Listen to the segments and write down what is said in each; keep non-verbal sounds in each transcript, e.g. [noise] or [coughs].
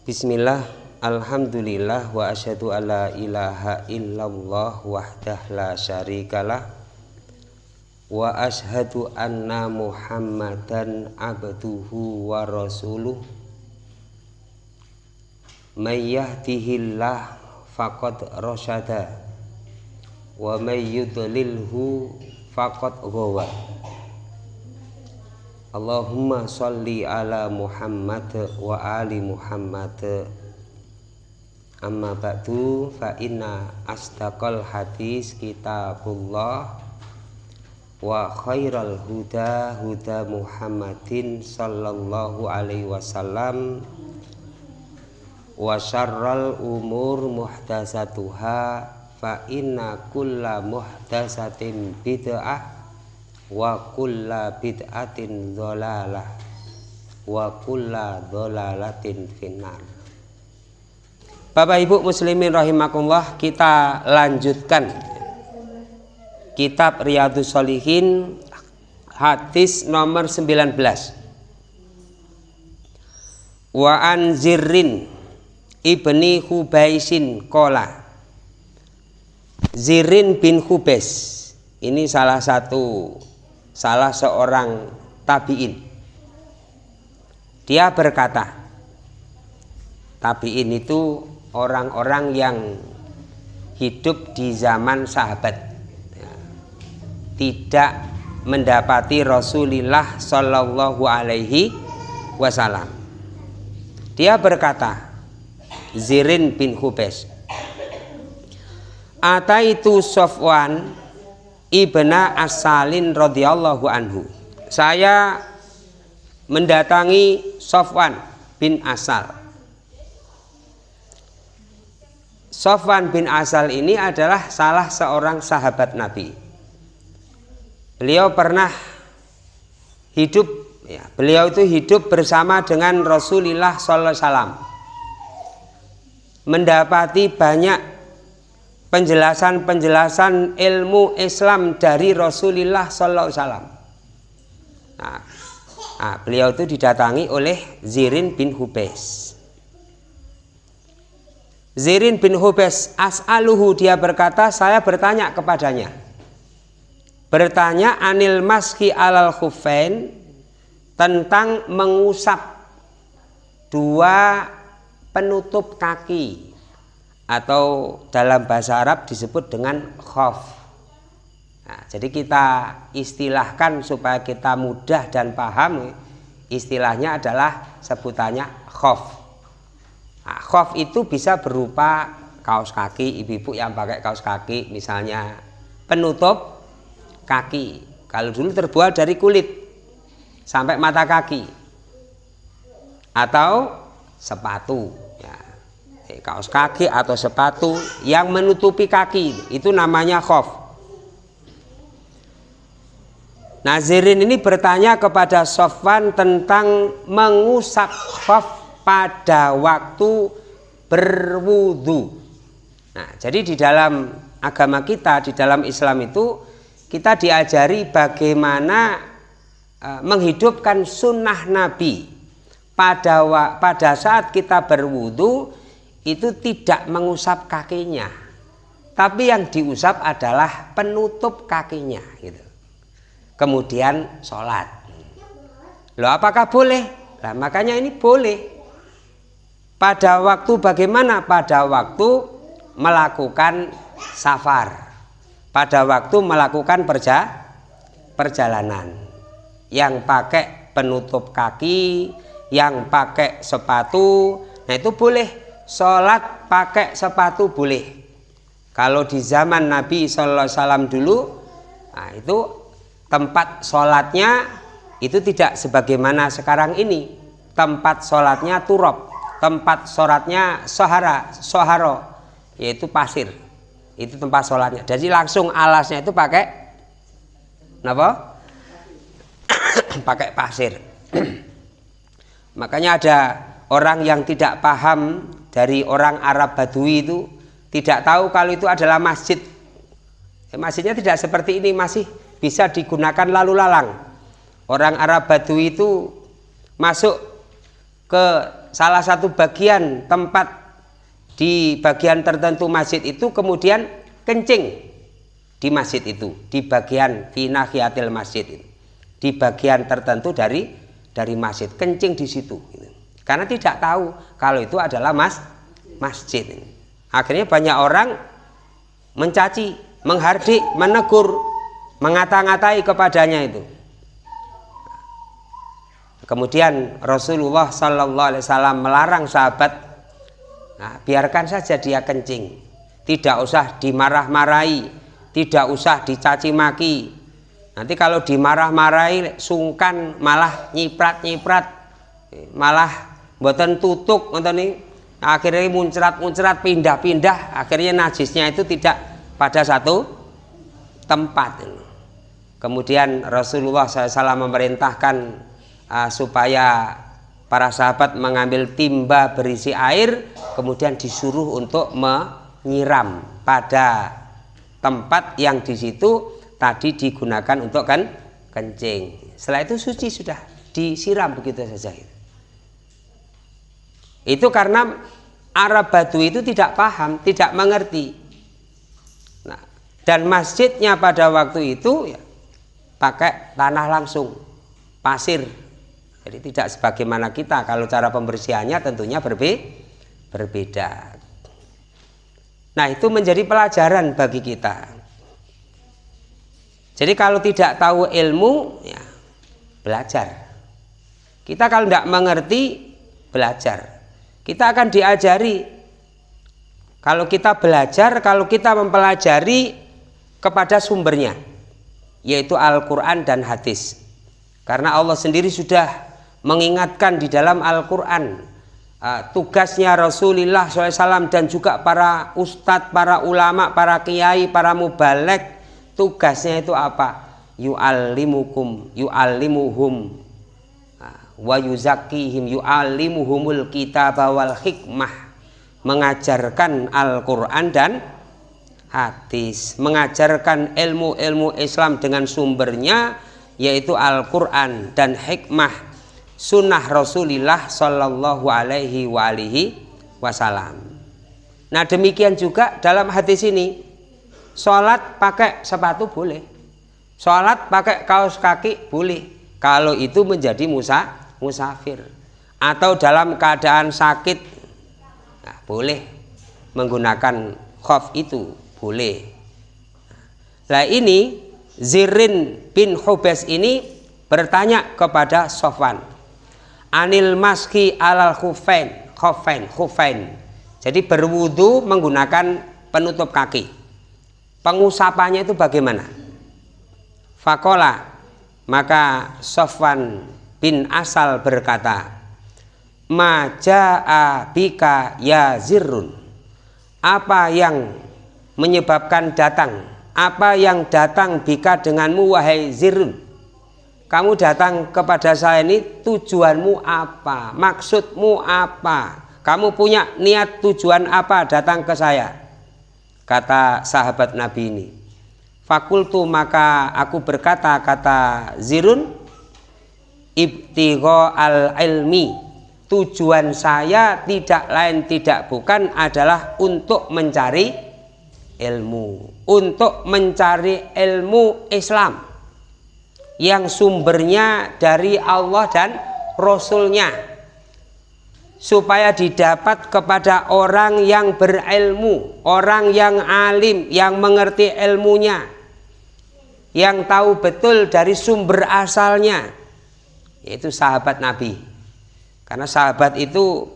Bismillah Alhamdulillah wa asyhadu alla ilaha illallah wahdah la syarikalah wa asyhadu anna muhammadan abduhu wa rasuluh. May yahdihillah faqad rasyada wa may yudlilhu faqad ghawa Allahumma salli ala Muhammad wa ali Muhammad. Amma ba'du fa inna asdaqal hadis kitabullah wa khairal huda huda Muhammadin sallallahu alaihi wasallam wa syarral umur muhdasatuha fa inna kulla muhdasatin bid'ah wa kulla bid'atin dholalah wa kulla dholalatin finnar. Bapak Ibu muslimin rahimakumullah kita lanjutkan kitab Riyadus Solihin hadis nomor 19 wa an zirrin ibni hubaisin kola zirin bin hubes ini salah satu salah seorang tabiin. Dia berkata, tabiin itu orang-orang yang hidup di zaman sahabat, tidak mendapati Rasulullah Shallallahu Alaihi Wasallam. Dia berkata, Zirin bin Hubes, Ataitu Sofwan ibna Asalin radhiyallahu anhu. Saya mendatangi Sofwan bin Asal. Sofwan bin Asal ini adalah salah seorang sahabat Nabi. Beliau pernah hidup, ya, beliau itu hidup bersama dengan Rasulullah SAW. Mendapati banyak penjelasan-penjelasan ilmu Islam dari Rasulullah Sallallahu Alaihi Wasallam. Nah, nah, beliau itu didatangi oleh Zirin bin Hubes. Zirin bin Hubes as'aluhu dia berkata saya bertanya kepadanya bertanya anil maski alal khufain tentang mengusap dua penutup kaki atau dalam bahasa Arab disebut dengan khof. Nah, jadi kita istilahkan supaya kita mudah dan paham istilahnya adalah sebutannya khof. Nah, itu bisa berupa kaos kaki ibu-ibu yang pakai kaos kaki misalnya penutup kaki. Kalau dulu terbuat dari kulit sampai mata kaki atau sepatu kaos kaki atau sepatu yang menutupi kaki. Itu namanya khof Nazirin ini bertanya kepada Sofwan tentang mengusap khof pada waktu berwudu. Nah, jadi di dalam agama kita, di dalam Islam itu kita diajari bagaimana uh, menghidupkan sunnah Nabi. Pada pada saat kita berwudu itu tidak mengusap kakinya. Tapi yang diusap adalah penutup kakinya gitu. Kemudian sholat. Loh apakah boleh? Nah makanya ini boleh. Pada waktu bagaimana? Pada waktu melakukan safar. Pada waktu melakukan perja perjalanan. Yang pakai penutup kaki yang pakai sepatu. Nah itu boleh sholat pakai sepatu boleh. Kalau di zaman Nabi Wasallam dulu nah itu tempat sholatnya itu tidak sebagaimana sekarang ini. Tempat sholatnya turop tempat sholatnya sohara soharo yaitu pasir. Itu tempat sholatnya. Jadi langsung alasnya itu pakai apa [coughs] pakai pasir. [coughs] Makanya ada orang yang tidak paham dari orang Arab Badui itu tidak tahu kalau itu adalah masjid. Ya, masjidnya tidak seperti ini, masih bisa digunakan lalu lalang. Orang Arab Badui itu masuk ke salah satu bagian tempat di bagian tertentu masjid itu kemudian kencing di masjid itu di bagian finahiatil masjid itu di bagian tertentu dari dari masjid kencing di situ. Karena tidak tahu kalau itu adalah mas masjid akhirnya banyak orang mencaci menghardik menegur mengata-ngatai kepadanya itu kemudian Rasulullah Sallallahu Alaihi Wasallam melarang sahabat Nah, biarkan saja dia kencing. Tidak usah dimarah-marahi, tidak usah dicaci maki. Nanti kalau dimarah-marahi sungkan malah nyiprat-nyiprat, malah buatan tutuk nih. Akhirnya muncrat-muncrat pindah-pindah, akhirnya najisnya itu tidak pada satu tempat. Kemudian Rasulullah SAW memerintahkan uh, supaya para sahabat mengambil timba berisi air kemudian disuruh untuk menyiram pada tempat yang di situ tadi digunakan untuk kan kencing setelah itu suci sudah disiram begitu saja itu karena Arab Batu itu tidak paham tidak mengerti nah, dan masjidnya pada waktu itu ya, pakai tanah langsung pasir jadi tidak sebagaimana kita kalau cara pembersihannya tentunya berbe berbeda. Nah itu menjadi pelajaran bagi kita. Jadi kalau tidak tahu ilmu ya belajar. Kita kalau tidak mengerti belajar. Kita akan diajari. Kalau kita belajar, kalau kita mempelajari kepada sumbernya yaitu Al-Quran dan hadis. Karena Allah sendiri sudah mengingatkan di dalam Al-Quran uh, tugasnya Rasulullah SAW dan juga para ustadz, para ulama, para kiai, para mubalek tugasnya itu apa? yu'allimukum yu'allimuhum uh, wa yuzakihim yu'allimuhumul kitab wal hikmah. Mengajarkan Al-Quran dan hadis. Mengajarkan ilmu-ilmu Islam dengan sumbernya yaitu Al-Quran dan hikmah. Sunnah Rasulullah Shallallahu Alaihi Wasallam. Nah demikian juga dalam hadis ini. Sholat pakai sepatu boleh, sholat pakai kaos kaki boleh. Kalau itu menjadi musa musafir. Atau dalam keadaan sakit nah, boleh menggunakan khaf itu boleh. Nah ini Zirin bin Hubes ini bertanya kepada Sofwan anil maski alal khufain khufain khufain. Jadi berwudu menggunakan penutup kaki. Pengusapannya itu bagaimana? Fakola maka Sofwan bin Asal berkata maja'a bika ya zirrun. Apa yang menyebabkan datang? Apa yang datang bika denganmu wahai zirrun? Kamu datang kepada saya ini tujuanmu apa? Maksudmu apa? Kamu punya niat tujuan apa datang ke saya? Kata sahabat Nabi ini. Fakultu maka aku berkata kata Zirun ibtigho al ilmi. Tujuan saya tidak lain tidak bukan adalah untuk mencari ilmu. Untuk mencari ilmu Islam yang sumbernya dari Allah dan Rasulnya. Supaya didapat kepada orang yang berilmu orang yang alim yang mengerti ilmunya yang tahu betul dari sumber asalnya yaitu sahabat Nabi. Karena sahabat itu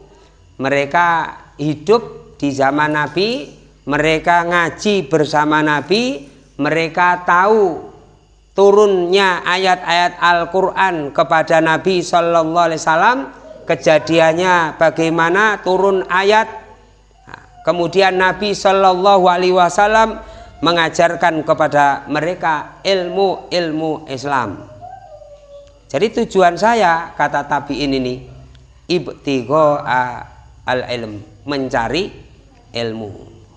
mereka hidup di zaman Nabi mereka ngaji bersama Nabi mereka tahu turunnya ayat-ayat Al-Quran kepada Nabi Shallallahu Alaihi Wasallam kejadiannya bagaimana turun ayat. Nah, kemudian Nabi Shallallahu Alaihi Wasallam mengajarkan kepada mereka ilmu-ilmu Islam jadi tujuan saya kata tabiin ini ibtigo al ilm mencari ilmu.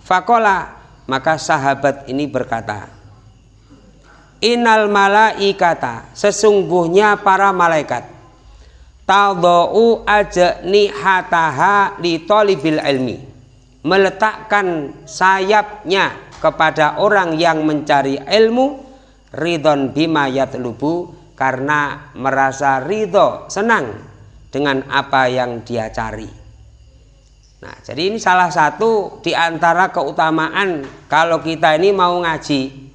Fakola maka sahabat ini berkata Inal malaikata sesungguhnya para malaikat tadau ajni hataha li talibil ilmi meletakkan sayapnya kepada orang yang mencari ilmu ridon bima yatlubu karena merasa ridho senang dengan apa yang dia cari. Nah jadi ini salah satu di antara keutamaan kalau kita ini mau ngaji.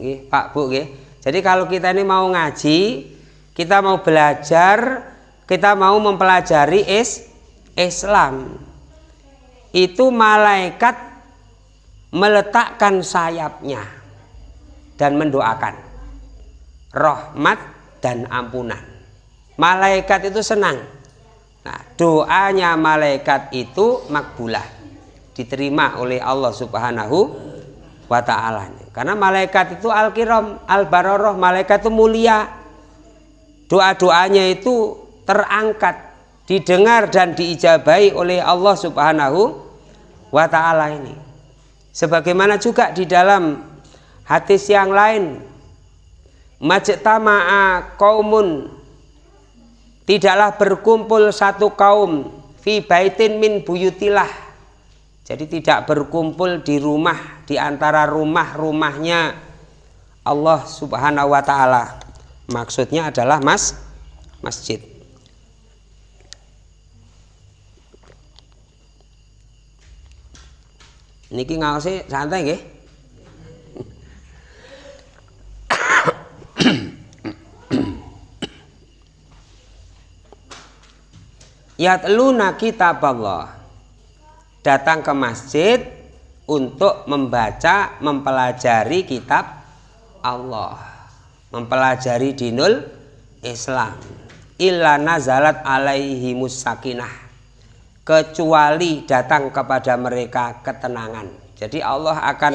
Gih, Pak Bu gih. jadi kalau kita ini mau ngaji kita mau belajar kita mau mempelajari is Islam. Itu malaikat meletakkan sayapnya dan mendoakan rahmat dan ampunan. Malaikat itu senang. Nah, doanya malaikat itu makbulah, diterima oleh Allah Subhanahu wa taala. Karena malaikat itu al-kiram, al-baroroh, malaikat itu mulia. Doa-doanya itu terangkat didengar dan diijabai oleh Allah Subhanahu wa taala ini. Sebagaimana juga di dalam hadis yang lain majtama'a kaumun tidaklah berkumpul satu kaum fi baitin min buyutilah. Jadi tidak berkumpul di rumah di antara rumah-rumahnya Allah Subhanahu wa taala. Maksudnya adalah mas masjid. Niki ngaosi santai nggih Yatluna kitab Allah Datang ke masjid untuk membaca, mempelajari kitab Allah. Mempelajari dinul Islam. Illa nazalat alaihi musakinah. Kecuali datang kepada mereka ketenangan. Jadi Allah akan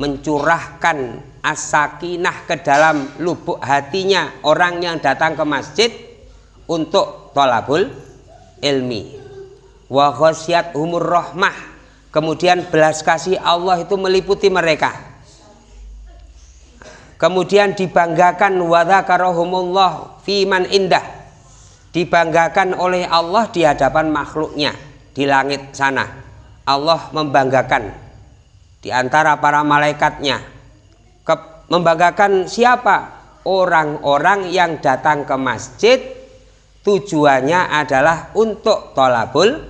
mencurahkan asakinah ke dalam lubuk hatinya orang yang datang ke masjid untuk tolabul ilmi. Wa khosyat umur rahmah. Kemudian belas kasih Allah itu meliputi mereka. Kemudian dibanggakan wadzakarahumullah fiman indah dibanggakan oleh Allah di hadapan makhluknya di langit sana Allah membanggakan di antara para malaikatnya membanggakan siapa orang-orang yang datang ke masjid tujuannya adalah untuk tolabul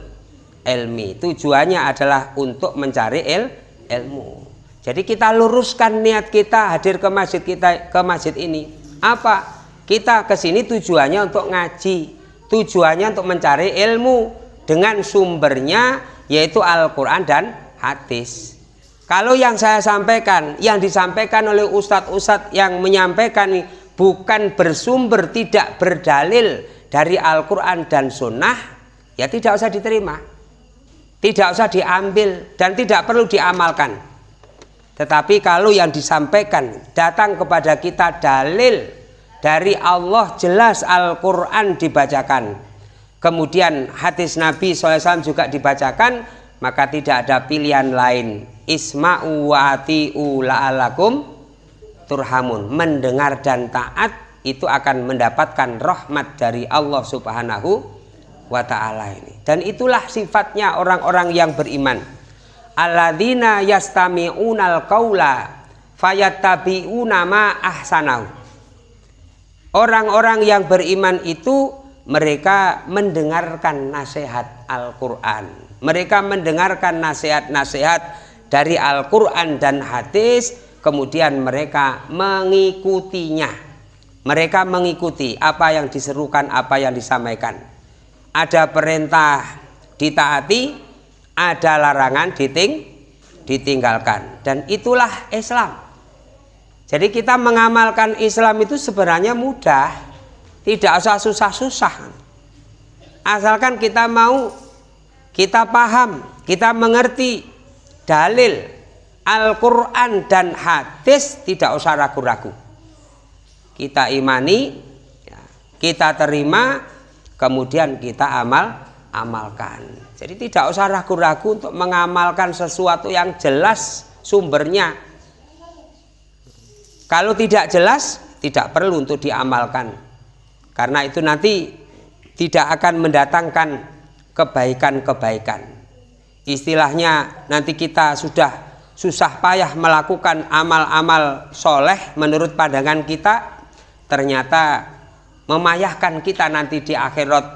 ilmi. Tujuannya adalah untuk mencari il, ilmu. Jadi kita luruskan niat kita hadir ke masjid kita ke masjid ini. Apa? Kita ke sini tujuannya untuk ngaji, tujuannya untuk mencari ilmu dengan sumbernya yaitu Al-Qur'an dan hadis. Kalau yang saya sampaikan, yang disampaikan oleh ustadz-ustadz yang menyampaikan bukan bersumber, tidak berdalil dari Al-Quran dan Sunnah, ya tidak usah diterima. Tidak usah diambil dan tidak perlu diamalkan. Tetapi kalau yang disampaikan datang kepada kita dalil dari Allah jelas Al-Quran dibacakan kemudian hadis Nabi SAW juga dibacakan maka tidak ada pilihan lain isma'u wa ati'u la'alakum turhamun mendengar dan taat itu akan mendapatkan rahmat dari Allah subhanahu wa ta'ala ini dan itulah sifatnya orang-orang yang beriman alladzina yastami'unal qawla fayattabi'una ma ahsanahu Orang-orang yang beriman itu mereka mendengarkan nasihat Al-Quran. Mereka mendengarkan nasihat-nasihat dari Al-Quran dan hadis, kemudian mereka mengikutinya. Mereka mengikuti apa yang diserukan, apa yang disampaikan. Ada perintah ditaati, ada larangan diting, ditinggalkan. Dan itulah Islam. Jadi kita mengamalkan Islam itu sebenarnya mudah, tidak usah susah-susah. Asalkan kita mau, kita paham, kita mengerti dalil Al-Quran dan hadis tidak usah ragu-ragu. Kita imani, ya, kita terima, kemudian kita amal, amalkan. Jadi tidak usah ragu-ragu untuk mengamalkan sesuatu yang jelas sumbernya kalau tidak jelas, tidak perlu untuk diamalkan. Karena itu nanti tidak akan mendatangkan kebaikan-kebaikan. Istilahnya nanti kita sudah susah payah melakukan amal-amal soleh menurut pandangan kita, ternyata memayahkan kita nanti di akhirat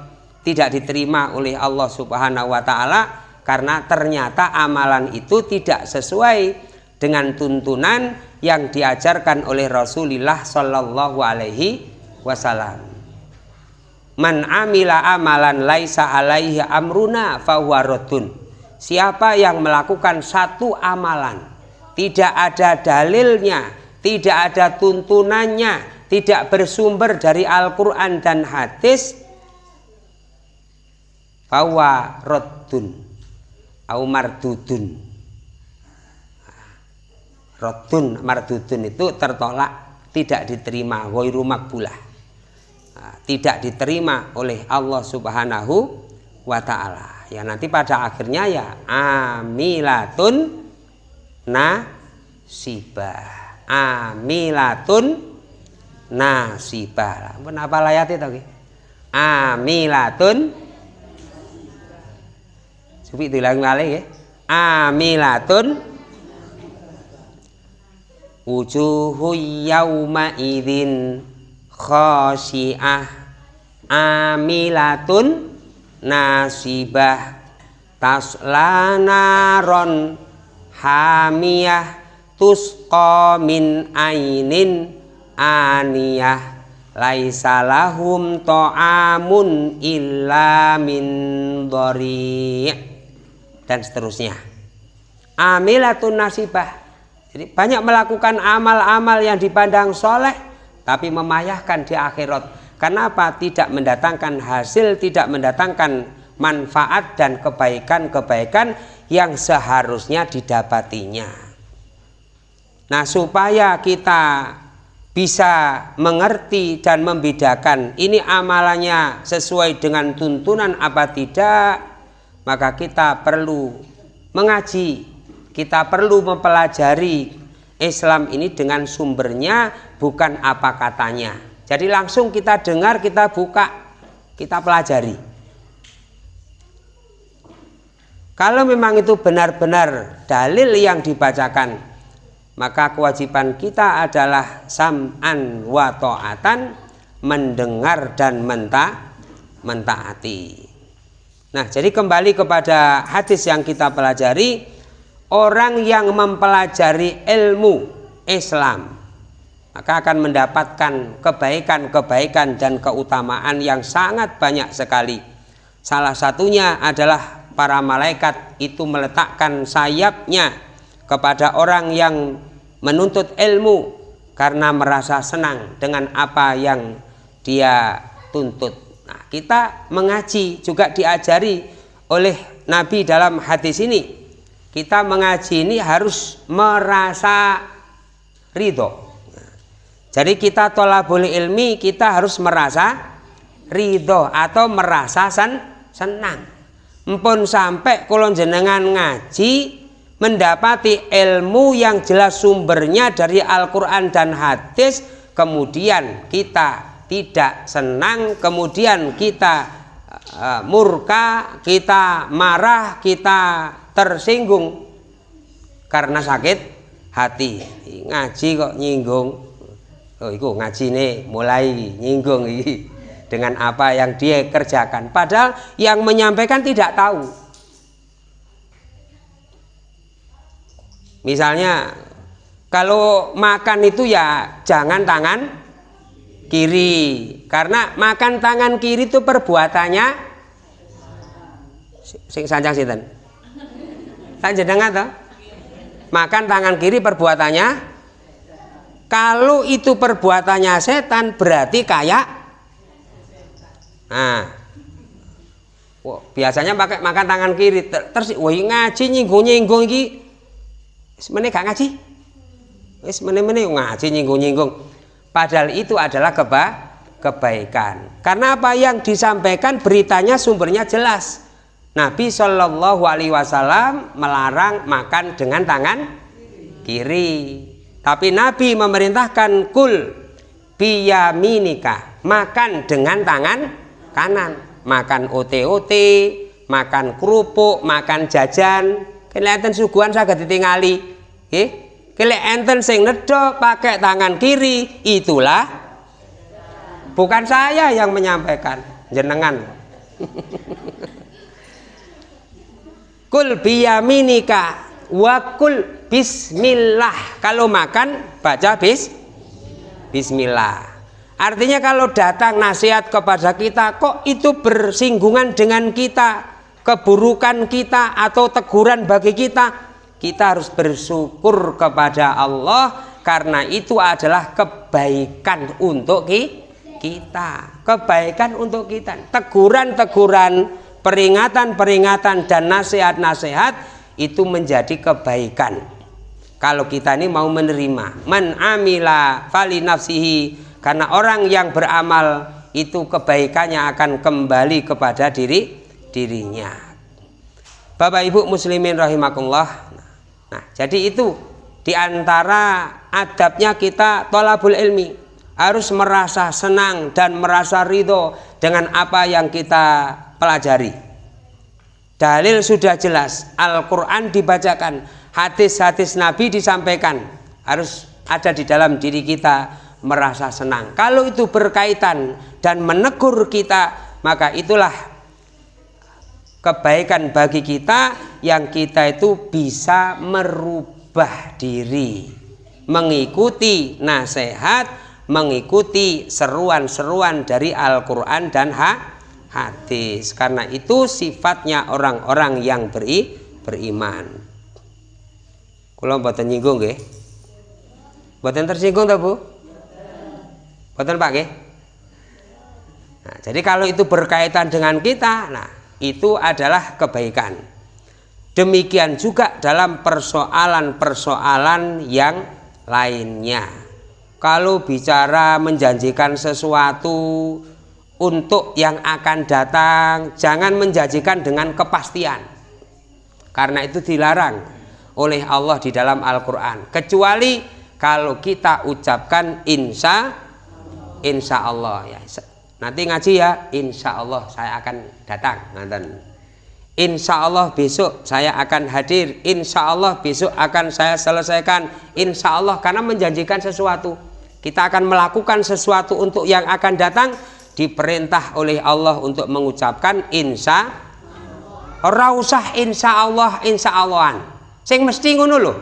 tidak diterima oleh Allah Subhanahu wa taala karena ternyata amalan itu tidak sesuai dengan tuntunan yang diajarkan oleh Rasulullah Shallallahu alaihi wasallam. Man amila amalan laisa alaihi amruna fahuwa Siapa yang melakukan satu amalan tidak ada dalilnya, tidak ada tuntunannya, tidak bersumber dari Al-Qur'an dan hadis fahuwa raddun au mardudun. Raddun mardudun itu tertolak, tidak diterima, ghairu makbulah tidak diterima oleh Allah Subhanahu wa taala. Ya nanti pada akhirnya ya amilatun nasibah. Amilatun nasibah. Pun apa layat itu okay? Amilatun. Supi dilang malih ya. Amilatun. Wujuhu yauma idzin khosiah amilatun. Nasibah. Taslanaron hamiyah. Tusqa min ainin aniyah laisa lahum ta'amun illa min dhari dan seterusnya amilatun nasibah jadi banyak melakukan amal-amal yang dipandang soleh tapi memayahkan di akhirat. Kenapa tidak mendatangkan hasil, tidak mendatangkan manfaat dan kebaikan-kebaikan yang seharusnya didapatinya. Nah, supaya kita bisa mengerti dan membedakan ini amalannya sesuai dengan tuntunan apa tidak, maka kita perlu mengaji, kita perlu mempelajari Islam ini dengan sumbernya bukan apa katanya. Jadi langsung kita dengar, kita buka, kita pelajari. Kalau memang itu benar-benar dalil yang dibacakan, maka kewajiban kita adalah sam'an wa ta'atan, mendengar dan menta, mentaati. Nah, jadi kembali kepada hadis yang kita pelajari, orang yang mempelajari ilmu Islam maka akan mendapatkan kebaikan-kebaikan dan keutamaan yang sangat banyak sekali. Salah satunya adalah para malaikat itu meletakkan sayapnya kepada orang yang menuntut ilmu karena merasa senang dengan apa yang dia tuntut. Nah, kita mengaji juga diajari oleh Nabi dalam hadis ini. Kita mengaji ini harus merasa ridho jadi kita tolabul ilmi kita harus merasa ridho atau merasa sen, senang. Mpun sampai kulon jenengan ngaji mendapati ilmu yang jelas sumbernya dari Al-Quran dan hadis kemudian kita tidak senang kemudian kita uh, murka kita marah kita tersinggung karena sakit hati. Ngaji kok nyinggung? Oh itu ngaji nih mulai nyinggung ini dengan apa yang dia kerjakan. Padahal yang menyampaikan tidak tahu misalnya kalau makan itu ya jangan tangan kiri. Karena makan tangan kiri itu perbuatannya sing sanjang sinten? Jenengan toh? Makan tangan kiri perbuatannya kalau itu perbuatannya setan berarti kayak nah Wah, biasanya pakai makan tangan kiri. Terus wah ngaji nyinggung nyinggung semene gak ngaji? Wis mene-mene ngaji nyinggung nyinggung padahal itu adalah keba kebaikan. Karena apa? Yang disampaikan beritanya sumbernya jelas. Nabi Shallallahu Alaihi Wasallam melarang makan dengan tangan kiri. Tapi Nabi memerintahkan kul biyaminika, makan dengan tangan kanan. makan OT-OT, makan kerupuk, makan jajan. Kelihatan suguhan saged ditingali. Nggih. Kelihatan sing nedo pakai tangan kiri, itulah bukan saya yang menyampaikan, jenengan. [laughs] Kul biyaminika wa kul bismillah. Kalau makan baca bis bismillah. Artinya kalau datang nasihat kepada kita kok itu bersinggungan dengan kita, keburukan kita atau teguran bagi kita, kita harus bersyukur kepada Allah karena itu adalah kebaikan untuk kita. Kebaikan untuk kita. Teguran-teguran, peringatan-peringatan dan nasihat-nasihat itu menjadi kebaikan. Kalau kita ini mau menerima, man amila fali nafsihi karena orang yang beramal itu kebaikannya akan kembali kepada diri dirinya. Bapak Ibu muslimin rahimakumullah. Nah, jadi itu di antara adabnya kita tolabul ilmi harus merasa senang dan merasa ridho dengan apa yang kita pelajari. Dalil sudah jelas, Al-Quran dibacakan, hadis-hadis Nabi disampaikan, harus ada di dalam diri kita merasa senang. Kalau itu berkaitan dan menegur kita, maka itulah kebaikan bagi kita yang kita itu bisa merubah diri, mengikuti nasihat, mengikuti seruan-seruan dari Al-Quran dan hadis. Karena itu sifatnya orang-orang yang beri, beriman. Kalau buatan nyinggung, nggih. Buatan tersinggung tak Bu? Betul Pak Nah, jadi kalau itu berkaitan dengan kita, nah itu adalah kebaikan. Demikian juga dalam persoalan-persoalan yang lainnya. Kalau bicara menjanjikan sesuatu untuk yang akan datang, jangan menjanjikan dengan kepastian. Karena itu dilarang oleh Allah di dalam Al-Quran. Kecuali kalau kita ucapkan insya insya Allah ya nanti ngaji ya insya Allah saya akan datang nanti insya Allah besok saya akan hadir insya Allah besok akan saya selesaikan. Insya Allah karena menjanjikan sesuatu. Kita akan melakukan sesuatu untuk yang akan datang diperintah oleh Allah untuk mengucapkan insya. Ora usah insya Allah insya Allahan sing mesti ngono loh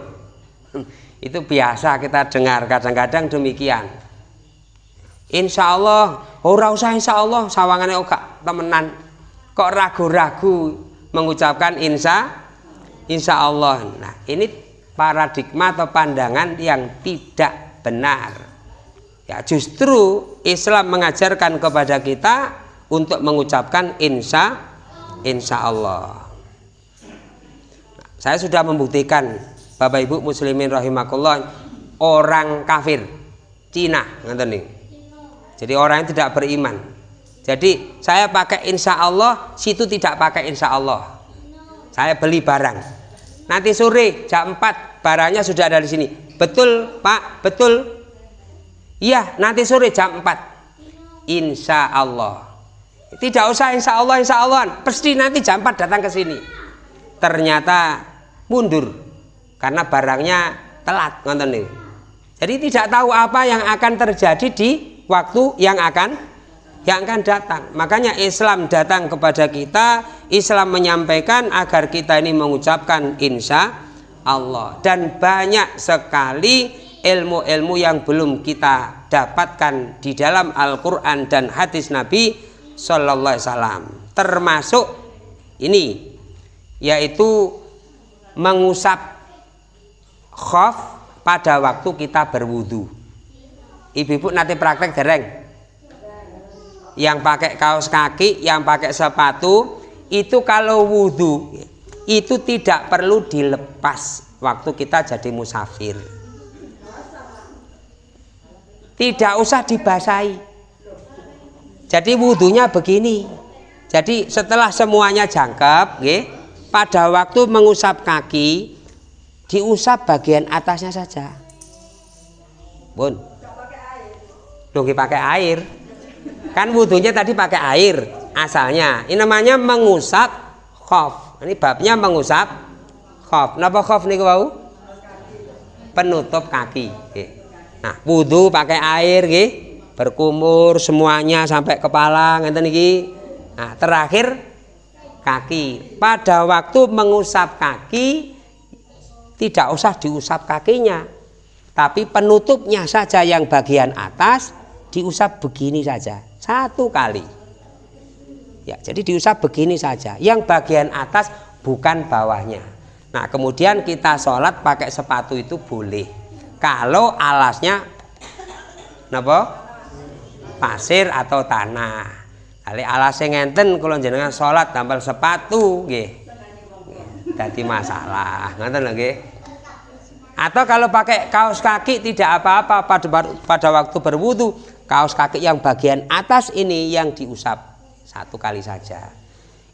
[laughs] itu biasa kita dengar kadang-kadang demikian Insya Allah, ora usah insya Allah, sawangannya oka temenan. Kok ragu-ragu mengucapkan insya, insya Allah. Nah, ini paradigma atau pandangan yang tidak benar. Ya, justru Islam mengajarkan kepada kita untuk mengucapkan insya, insya Allah. Nah, saya sudah membuktikan Bapak Ibu muslimin rahimakumullah orang kafir Cina ngerti nih jadi orang yang tidak beriman. Jadi saya pakai insya Allah, situ tidak pakai insya Allah. Saya beli barang. Nanti sore jam 4 barangnya sudah ada di sini. Betul Pak, betul. Iya, nanti sore jam 4. Insya Allah. Tidak usah insya Allah, insya Allah. Pasti nanti jam 4 datang ke sini. Ternyata mundur karena barangnya telat nonton nih. Jadi tidak tahu apa yang akan terjadi di waktu yang akan yang akan datang. Makanya Islam datang kepada kita, Islam menyampaikan agar kita ini mengucapkan insya Allah. Dan banyak sekali ilmu-ilmu yang belum kita dapatkan di dalam Al-Quran dan hadis Nabi Sallallahu Alaihi Wasallam. Termasuk ini, yaitu mengusap khaf pada waktu kita berwudu ibu-ibu nanti praktek dereng. Yang pakai kaos kaki yang pakai sepatu itu kalau wudhu itu tidak perlu dilepas waktu kita jadi musafir. Tidak usah dibasahi. Jadi wudhunya begini. Jadi setelah semuanya jangkep pada waktu mengusap kaki diusap bagian atasnya saja. Bun Dongki pakai air. Kan wudhunya tadi pakai air. asalnya. Ini namanya mengusap khof. Ini babnya mengusap khof. Napa khof niku wau? Penutup kaki. Nah, wudhu pakai air nggih, berkumur semuanya sampai kepala ngeten iki. Nah, terakhir kaki. Pada waktu mengusap kaki tidak usah diusap kakinya, tapi penutupnya saja yang bagian atas diusap begini saja satu kali. Ya, jadi diusap begini saja. Yang bagian atas bukan bawahnya. Nah, kemudian kita sholat pakai sepatu itu boleh. Kalau alasnya apa? Pasir atau tanah. Kali alasnya ngenten kalau jenengan sholat tampil sepatu, nggih. Jadi masalah, ngenten lagi. Atau kalau pakai kaos kaki tidak apa-apa pada pada waktu berwudu, kaos kaki yang bagian atas ini yang diusap satu kali saja.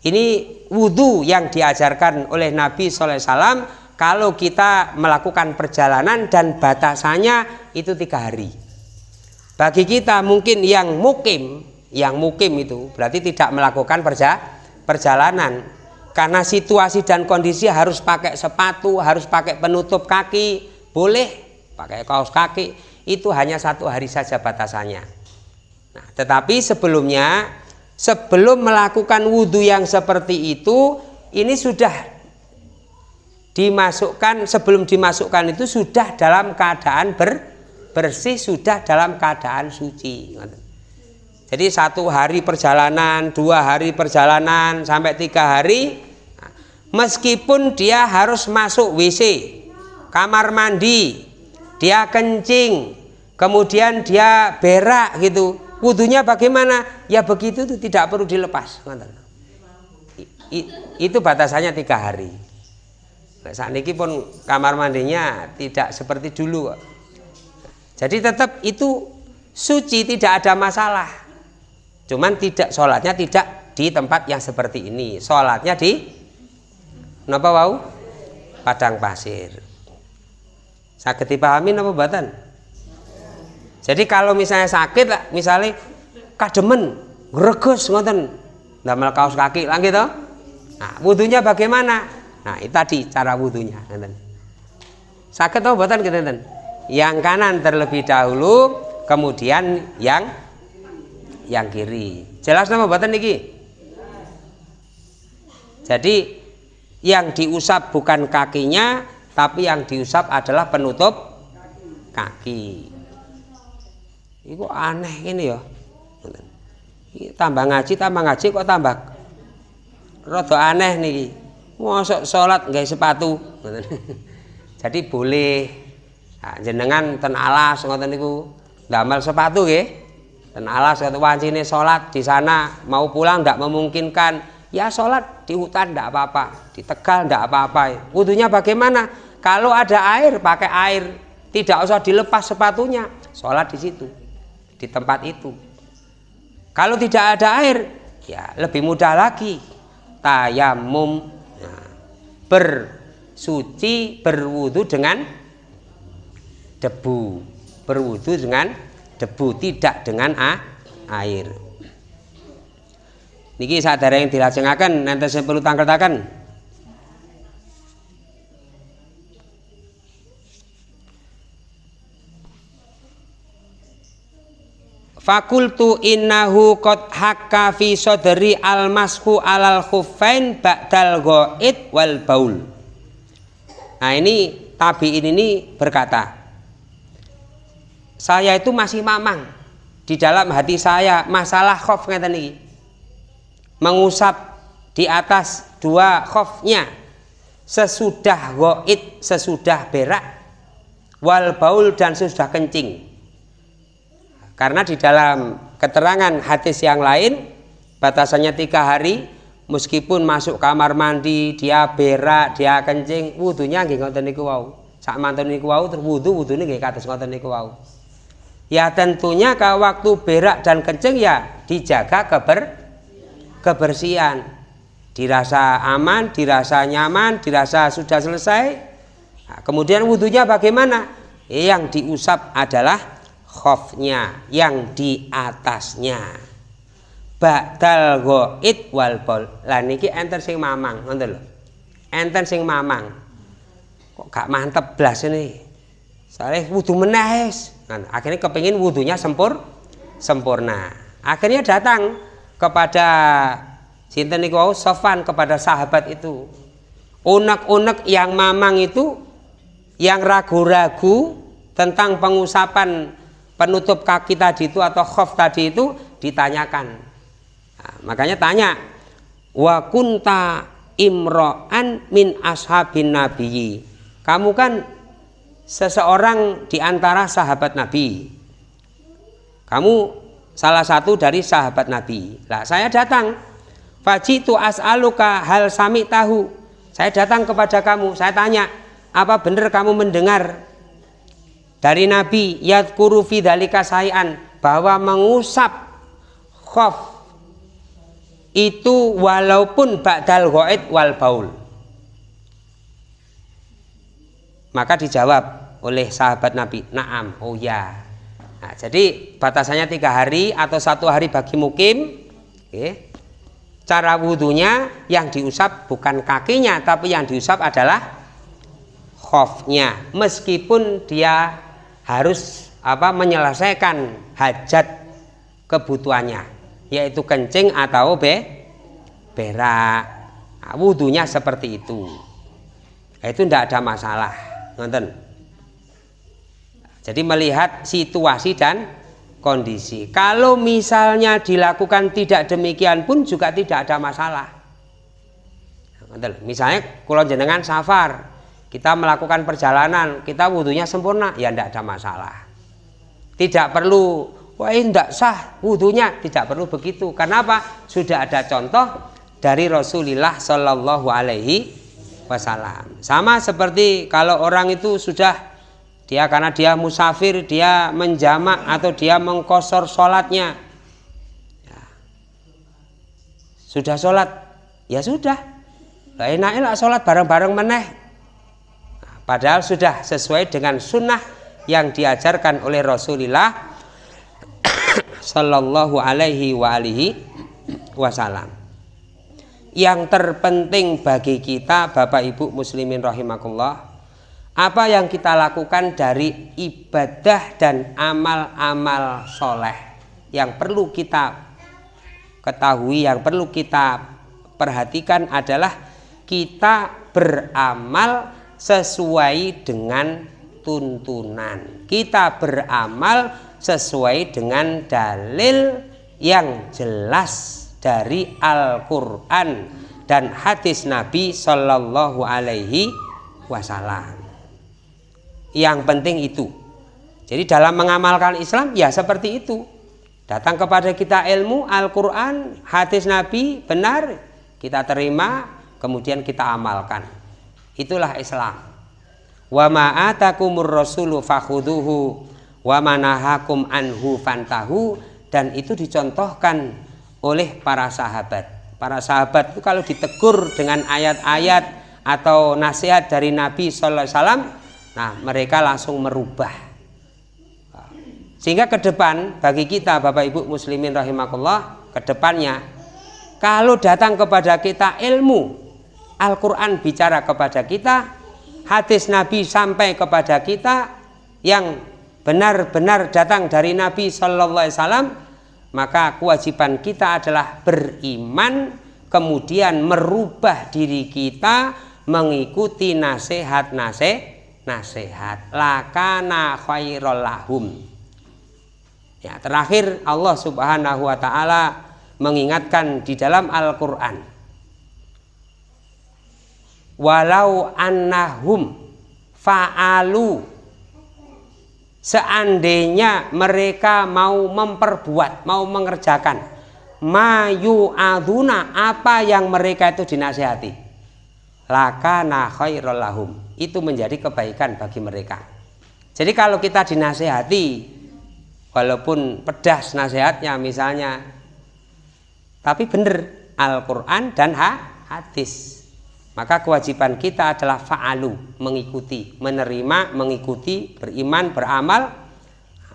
Ini wudhu yang diajarkan oleh Nabi SAW kalau kita melakukan perjalanan dan batasannya itu tiga hari. Bagi kita mungkin yang mukim, yang mukim itu berarti tidak melakukan perja, perjalanan karena situasi dan kondisi harus pakai sepatu, harus pakai penutup kaki, boleh pakai kaos kaki, itu hanya satu hari saja batasannya. Nah, tetapi sebelumnya sebelum melakukan wudhu yang seperti itu ini sudah dimasukkan sebelum dimasukkan itu sudah dalam keadaan ber, bersih sudah dalam keadaan suci jadi satu hari perjalanan dua hari perjalanan sampai tiga hari meskipun dia harus masuk WC kamar mandi dia kencing kemudian dia berak gitu Wudhunya bagaimana? Ya begitu itu tidak perlu dilepas. Itu batasannya tiga hari. Nah, saat ini pun kamar mandinya tidak seperti dulu. Jadi tetap itu suci tidak ada masalah. Cuman tidak sholatnya tidak di tempat yang seperti ini. Sholatnya di Napa wau? Padang pasir. Sakit dipahami napa batan? Jadi kalau misalnya sakit, misalnya kademen, greges ngoten, damel kaos kaki lah gitu. Nah, wudhunya bagaimana? Nah, itu tadi cara wudhunya, ngoten. Sakit atau buatan gitu. Yang kanan terlebih dahulu, kemudian yang yang kiri. Jelas nama buatan niki? Jadi yang diusap bukan kakinya, tapi yang diusap adalah penutup kaki. Iku aneh ini ya. Tambah ngaji, tambah ngaji kok tambah rada aneh nih. Mosok sholat nggak sepatu. [laughs] Jadi boleh nah, jenengan ten alas ngoten niku damel sepatu nggih. Ten alas kata wancine sholat di sana mau pulang tidak memungkinkan ya sholat di hutan tidak apa-apa di Tegal tidak apa-apa wudhunya bagaimana kalau ada air pakai air tidak usah dilepas sepatunya sholat di situ di tempat itu. Kalau tidak ada air, ya lebih mudah lagi. Tayamum nah, bersuci berwudu dengan debu, berwudu dengan debu tidak dengan ah, air. Niki sadar yang dilajengaken nanti saya perlu tangkel-tangkel. Fakultu innahu qad hakka fi sodri al mashu alal khuffain ba'dal ghaid wal baul. Nah ini tabiin ini berkata, saya itu masih mamang di dalam hati saya masalah khof ngeten iki. Mengusap di atas dua khofnya sesudah goit, sesudah berak, wal baul dan sesudah kencing karena di dalam keterangan hadis yang lain batasannya tiga hari meskipun masuk kamar mandi dia berak dia kencing wudhunya nggih ngoten niku wau. Sak mantun niku wau terus wudhu wudhune nggih kados ngoten niku wau. Ya tentunya kalau waktu berak dan kencing ya dijaga keber kebersihan. Dirasa aman dirasa nyaman dirasa sudah selesai. Nah, kemudian wudhunya bagaimana? Yang diusap adalah khofnya yang di atasnya ba'dal ghaid wal bol. Lah niki enten sing mamang, ngoten lho. Enten sing mamang. Kok gak mantep blas ini. Soalnya wudhu meneh Nah, akhirnya kepingin wudhunya sempur sempurna. Akhirnya datang kepada sinten niku Sofan kepada sahabat itu. Unek-unek yang mamang itu yang ragu-ragu tentang pengusapan penutup kaki tadi itu atau khof tadi itu ditanyakan. Nah, makanya tanya wa kunta imro'an min ashabin nabiyyi. Kamu kan seseorang di antara sahabat Nabi. Kamu salah satu dari sahabat Nabi. Lah saya datang. Fajitu as'aluka hal sami tahu. Saya datang kepada kamu, saya tanya, apa benar kamu mendengar dari Nabi yadkuru fi dalika sayan bahwa mengusap khof itu walaupun ba'dal ghaid wal baul. Maka dijawab oleh sahabat Nabi, naam, oh ya. Nah, jadi batasannya tiga hari atau satu hari bagi mukim. Okay. Cara wudhunya yang diusap bukan kakinya, tapi yang diusap adalah khofnya. Meskipun dia harus apa menyelesaikan hajat kebutuhannya, yaitu kencing atau be berak. Nah, wudhunya seperti itu. Itu tidak ada masalah. Nonton. Jadi melihat situasi dan kondisi. Kalau misalnya dilakukan tidak demikian pun juga tidak ada masalah. Nonton. Misalnya kalau jenengan safar, kita melakukan perjalanan, kita wudhunya sempurna, ya tidak ada masalah. Tidak perlu, wah ini tidak sah wudhunya, tidak perlu begitu. Karena apa? Sudah ada contoh dari Rasulullah Shallallahu Alaihi wasallam. Sama seperti kalau orang itu sudah dia karena dia musafir, dia menjamak atau dia mengkosor sholatnya. Ya. Sudah sholat, ya sudah. Enaknya sholat bareng-bareng meneh. Padahal sudah sesuai dengan sunnah yang diajarkan oleh Rasulullah [coughs] Sallallahu alaihi wa alihi wasallam. Yang terpenting bagi kita Bapak Ibu muslimin rahimakumullah apa yang kita lakukan dari ibadah dan amal-amal soleh yang perlu kita ketahui yang perlu kita perhatikan adalah kita beramal sesuai dengan tuntunan kita beramal sesuai dengan dalil yang jelas dari Al-Quran dan hadis Nabi Shallallahu Alaihi Wasallam. Yang penting itu. Jadi dalam mengamalkan Islam ya seperti itu. Datang kepada kita ilmu Al-Quran, hadis Nabi benar kita terima, kemudian kita amalkan. Itulah Islam. Wa ma'atakumur rasulu fakhuduhu wa manahakum anhu fantahu dan itu dicontohkan oleh para sahabat. Para sahabat itu kalau ditegur dengan ayat-ayat atau nasihat dari Nabi Sallallahu Alaihi Wasallam, nah mereka langsung merubah. Sehingga ke depan bagi kita Bapak Ibu Muslimin rahimakumullah, ke depannya kalau datang kepada kita ilmu Al-Quran bicara kepada kita, hadis Nabi sampai kepada kita yang benar-benar datang dari Nabi Wasallam, maka kewajiban kita adalah beriman kemudian merubah diri kita mengikuti nasihat nasihat nasihat. Lakana khairul lahum. Ya terakhir Allah Subhanahu wa taala mengingatkan di dalam Al-Qur'an walau annahum fa'alu. Seandainya mereka mau memperbuat, mau mengerjakan. Mayu aduna apa yang mereka itu dinasihati? Laka khairul lahum. Itu menjadi kebaikan bagi mereka. Jadi kalau kita dinasihati walaupun pedas nasihatnya misalnya tapi benar Al-Quran dan hadis maka kewajiban kita adalah fa'alu, mengikuti, menerima, mengikuti, beriman, beramal.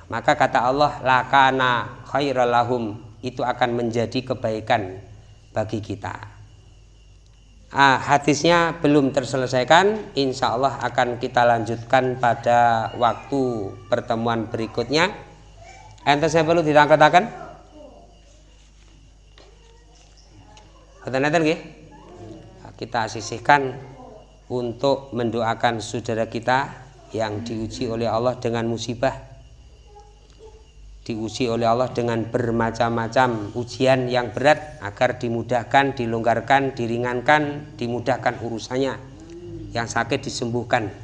Maka kata Allah, lakana khairalahum itu akan menjadi kebaikan bagi kita. Ah, hadisnya belum terselesaikan, insya Allah akan kita lanjutkan pada waktu pertemuan berikutnya. Ente saya perlu ditangkatakan? Kata Kita sisihkan untuk mendoakan saudara kita yang diuji oleh Allah dengan musibah diuji oleh Allah dengan bermacam-macam ujian yang berat agar dimudahkan, dilonggarkan, diringankan, dimudahkan urusannya. Yang sakit disembuhkan.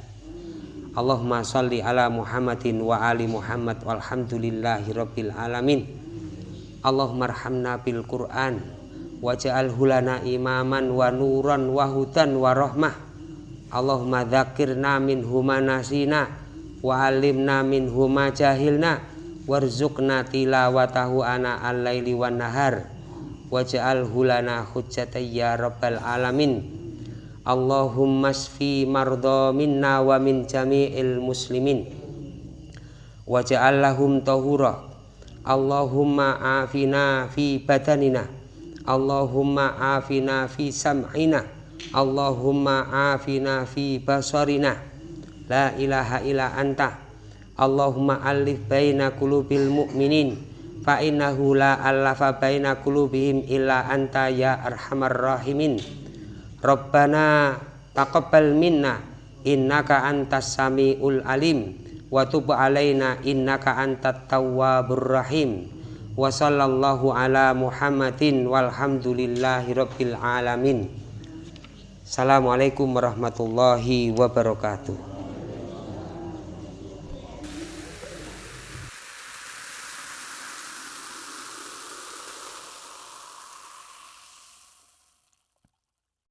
Allahumma salli ala Muhammadin wa ali Muhammad walhamdulillahi rabbil alamin. Allahumma arhamna bil Qur'an waj'al hulana imaman wa nuran wa hudan wa rahmah. Allahumma dzakirna min huma nasina wa alimna min huma jahilna. Warzuqna tilawatahu ana al-laili wan nahar. Waj'al hulana hujjatan ya rabbal alamin. Allahumma sfi mardo minna wa min jami'il muslimin. Waj'al lahum tahura. Allahumma afina fi badanina Allahumma afina fi sam'ina. Allahumma afina fi basarina. La ilaha illa anta. Allahumma alif baina qulubil mu'minin. Fa innahu la allafa baina qulubihim illa anta ya arhamar rahimin. Rabbana taqabbal minna. Innaka antas samiul alim. Wa tub alaina. Innaka antat tawwabur rahim wa Assalamualaikum warahmatullahi wabarakatuh